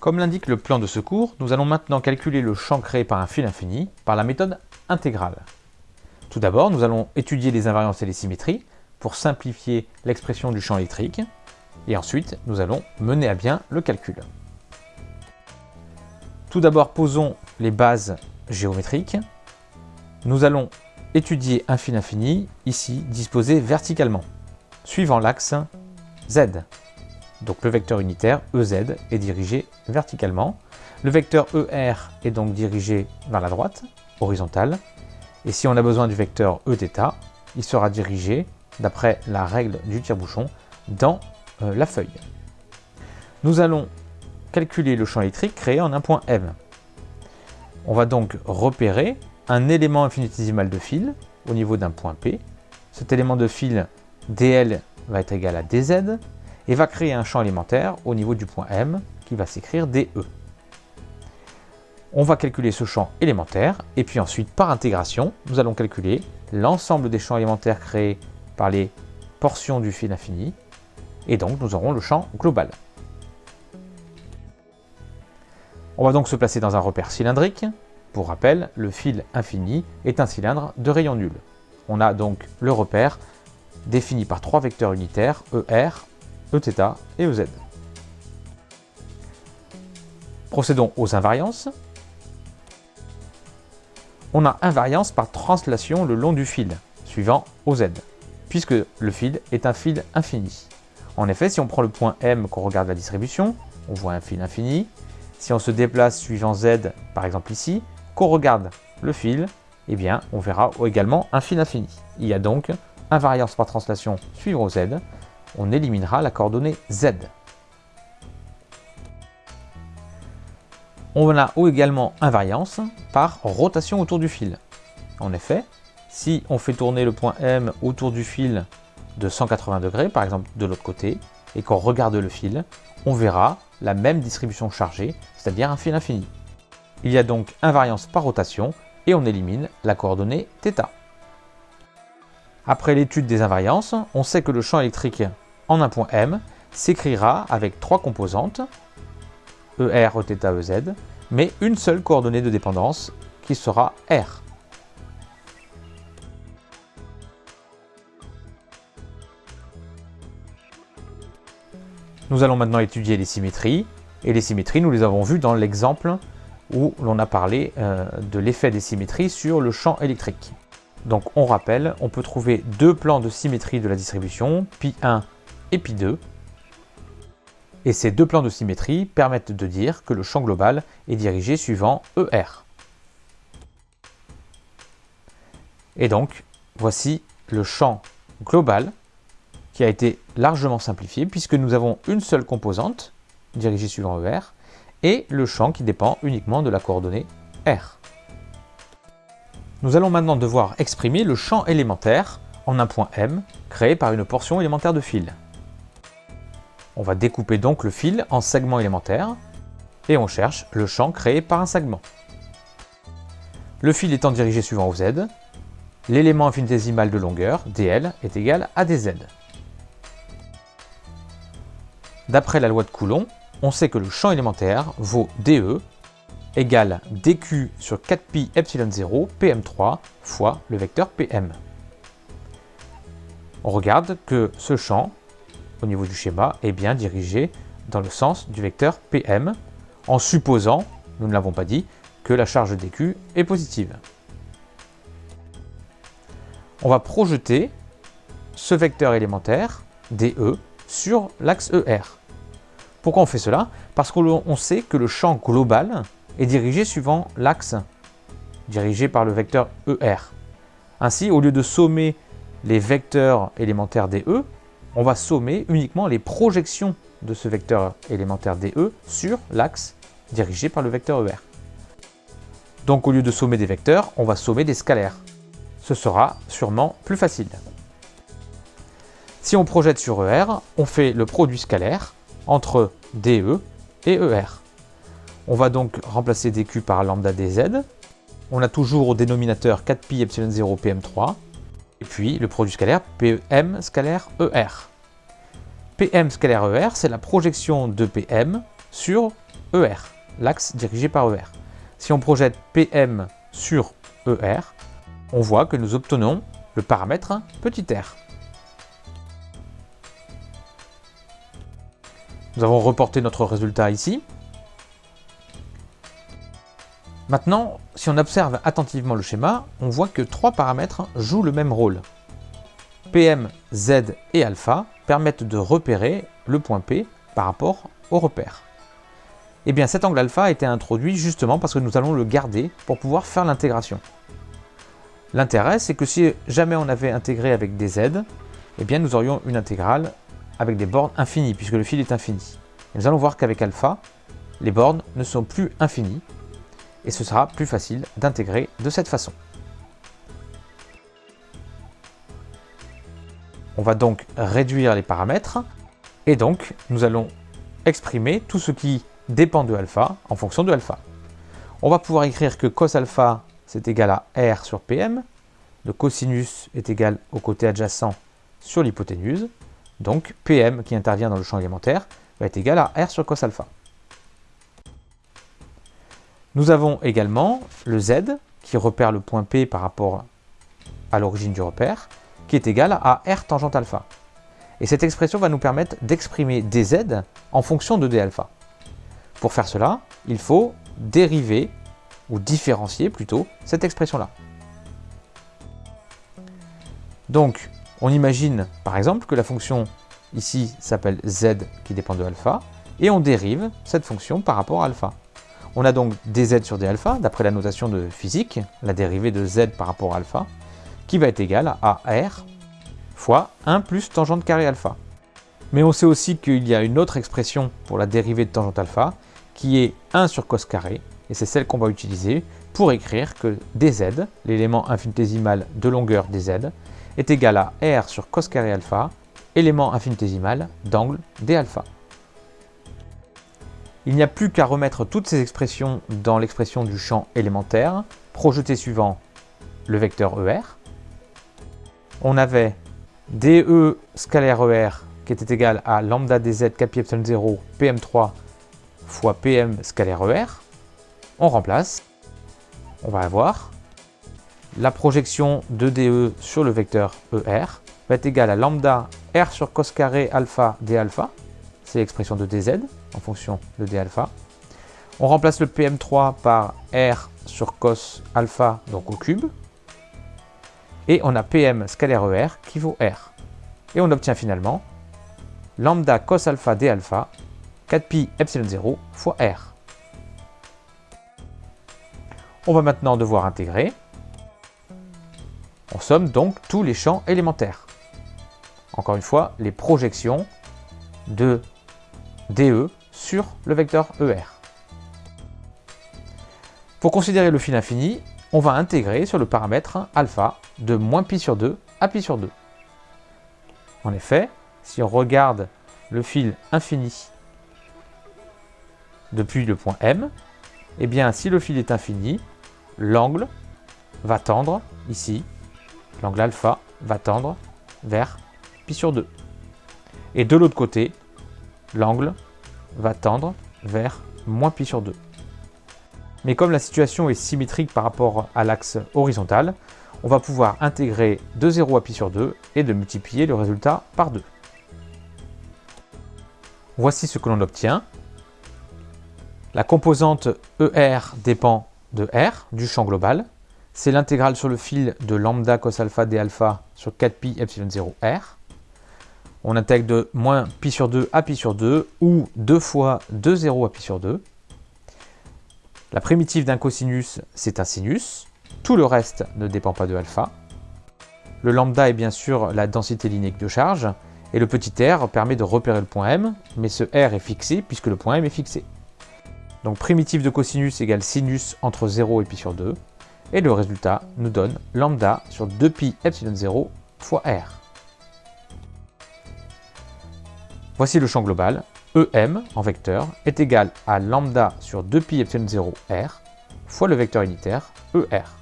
Comme l'indique le plan de secours, nous allons maintenant calculer le champ créé par un fil infini par la méthode intégrale. Tout d'abord, nous allons étudier les invariances et les symétries pour simplifier l'expression du champ électrique, et ensuite nous allons mener à bien le calcul. Tout d'abord, posons les bases géométriques. Nous allons étudier un fil infini, ici disposé verticalement, suivant l'axe Z. Donc le vecteur unitaire EZ est dirigé verticalement. Le vecteur ER est donc dirigé vers la droite, horizontale. Et si on a besoin du vecteur Eθ, il sera dirigé, d'après la règle du tire-bouchon, dans euh, la feuille. Nous allons calculer le champ électrique créé en un point M. On va donc repérer un élément infinitésimal de fil au niveau d'un point P. Cet élément de fil dl va être égal à dz et va créer un champ élémentaire au niveau du point M qui va s'écrire DE. On va calculer ce champ élémentaire et puis ensuite par intégration, nous allons calculer l'ensemble des champs élémentaires créés par les portions du fil infini et donc nous aurons le champ global. On va donc se placer dans un repère cylindrique. Pour rappel, le fil infini est un cylindre de rayon nul. On a donc le repère défini par trois vecteurs unitaires ER, Eθ et Ez. Procédons aux invariances. On a invariance par translation le long du fil, suivant OZ, puisque le fil est un fil infini. En effet, si on prend le point M qu'on regarde la distribution, on voit un fil infini. Si on se déplace suivant Z, par exemple ici, qu'on regarde le fil, eh bien, on verra également un fil infini. Il y a donc invariance par translation suivant Z. On éliminera la coordonnée Z. On a également invariance par rotation autour du fil. En effet, si on fait tourner le point M autour du fil de 180 degrés, par exemple de l'autre côté, et qu'on regarde le fil, on verra la même distribution chargée, c'est-à-dire un fil infini. Il y a donc invariance par rotation et on élimine la coordonnée θ. Après l'étude des invariances, on sait que le champ électrique en un point M s'écrira avec trois composantes, ER, Eθ, Ez, mais une seule coordonnée de dépendance qui sera R. Nous allons maintenant étudier les symétries. Et les symétries, nous les avons vues dans l'exemple où l'on a parlé euh, de l'effet des symétries sur le champ électrique. Donc on rappelle, on peut trouver deux plans de symétrie de la distribution, pi1 et pi2. Et ces deux plans de symétrie permettent de dire que le champ global est dirigé suivant ER. Et donc, voici le champ global qui a été largement simplifié puisque nous avons une seule composante dirigée suivant ER et le champ qui dépend uniquement de la coordonnée R. Nous allons maintenant devoir exprimer le champ élémentaire en un point M créé par une portion élémentaire de fil. On va découper donc le fil en segments élémentaires et on cherche le champ créé par un segment. Le fil étant dirigé suivant OZ, l'élément infinitésimal de longueur, dl, est égal à dz. D'après la loi de Coulomb, on sait que le champ élémentaire vaut dE égale dq sur 4pi epsilon 0 pm3 fois le vecteur pm. On regarde que ce champ, au niveau du schéma, est bien dirigé dans le sens du vecteur pm, en supposant, nous ne l'avons pas dit, que la charge dq est positive. On va projeter ce vecteur élémentaire, dE, sur l'axe ER. Pourquoi on fait cela? Parce qu'on sait que le champ global est dirigé suivant l'axe dirigé par le vecteur ER. Ainsi, au lieu de sommer les vecteurs élémentaires DE, on va sommer uniquement les projections de ce vecteur élémentaire DE sur l'axe dirigé par le vecteur ER. Donc au lieu de sommer des vecteurs, on va sommer des scalaires. Ce sera sûrement plus facile. Si on projette sur ER, on fait le produit scalaire entre DE et ER. On va donc remplacer dq par lambda dz. On a toujours au dénominateur 4pi epsilon 0 pm3. Et puis le produit scalaire pm scalaire ER. pm scalaire ER, c'est la projection de pm sur ER, l'axe dirigé par ER. Si on projette PM sur ER, on voit que nous obtenons le paramètre petit r. Nous avons reporté notre résultat ici. Maintenant, si on observe attentivement le schéma, on voit que trois paramètres jouent le même rôle. PM, Z et alpha permettent de repérer le point P par rapport au repère. Et eh bien cet angle alpha a été introduit justement parce que nous allons le garder pour pouvoir faire l'intégration. L'intérêt, c'est que si jamais on avait intégré avec des Z, eh bien nous aurions une intégrale avec des bornes infinies, puisque le fil est infini. nous allons voir qu'avec alpha, les bornes ne sont plus infinies, et ce sera plus facile d'intégrer de cette façon. On va donc réduire les paramètres, et donc nous allons exprimer tout ce qui dépend de alpha en fonction de alpha. On va pouvoir écrire que cos alpha c'est égal à R sur PM, le cosinus est égal au côté adjacent sur l'hypoténuse, donc PM qui intervient dans le champ élémentaire va être égal à R sur cos alpha. Nous avons également le Z qui repère le point P par rapport à l'origine du repère, qui est égal à R tangente alpha. Et cette expression va nous permettre d'exprimer dz en fonction de d alpha. Pour faire cela, il faut dériver, ou différencier plutôt, cette expression-là. Donc, on imagine par exemple que la fonction ici s'appelle z qui dépend de alpha, et on dérive cette fonction par rapport à alpha. On a donc dz sur d alpha, d'après la notation de physique, la dérivée de z par rapport à alpha, qui va être égale à r fois 1 plus tangente carré alpha. Mais on sait aussi qu'il y a une autre expression pour la dérivée de tangente alpha, qui est 1 sur cos carré, et c'est celle qu'on va utiliser pour écrire que dz, l'élément infinitésimal de longueur dz, est égal à r sur cos carré alpha, élément infinitésimal d'angle d alpha. Il n'y a plus qu'à remettre toutes ces expressions dans l'expression du champ élémentaire, projeté suivant le vecteur ER. On avait DE scalaire ER qui était égal à lambda dz capi epsilon 0 PM3 fois PM scalaire ER. On remplace. On va avoir la projection de DE sur le vecteur ER va être égale à lambda R sur cos carré alpha d alpha. C'est l'expression de dz en fonction de d alpha. On remplace le PM3 par R sur cos alpha, donc au cube. Et on a PM scalaire ER qui vaut R. Et on obtient finalement lambda cos alpha d alpha 4pi epsilon 0 fois R. On va maintenant devoir intégrer. On somme donc tous les champs élémentaires. Encore une fois, les projections de DE sur le vecteur ER. Pour considérer le fil infini, on va intégrer sur le paramètre alpha de moins pi sur 2 à pi sur 2. En effet, si on regarde le fil infini depuis le point M, eh bien si le fil est infini, l'angle va tendre ici, l'angle alpha va tendre vers pi sur 2. Et de l'autre côté, l'angle va tendre vers moins pi sur 2. Mais comme la situation est symétrique par rapport à l'axe horizontal, on va pouvoir intégrer de 0 à pi sur 2 et de multiplier le résultat par 2. Voici ce que l'on obtient. La composante ER dépend de R, du champ global. C'est l'intégrale sur le fil de lambda cos alpha d alpha sur 4pi epsilon 0 R. On intègre de moins pi sur 2 à pi sur 2 ou 2 fois 2 0 à pi sur 2. La primitive d'un cosinus, c'est un sinus. Tout le reste ne dépend pas de alpha. Le lambda est bien sûr la densité linéique de charge, et le petit r permet de repérer le point M, mais ce r est fixé puisque le point M est fixé. Donc primitive de cosinus égale sinus entre 0 et pi sur 2, et le résultat nous donne lambda sur 2pi epsilon 0 fois r. Voici le champ global, EM en vecteur est égal à lambda sur 2pi epsilon 0 r fois le vecteur unitaire ER.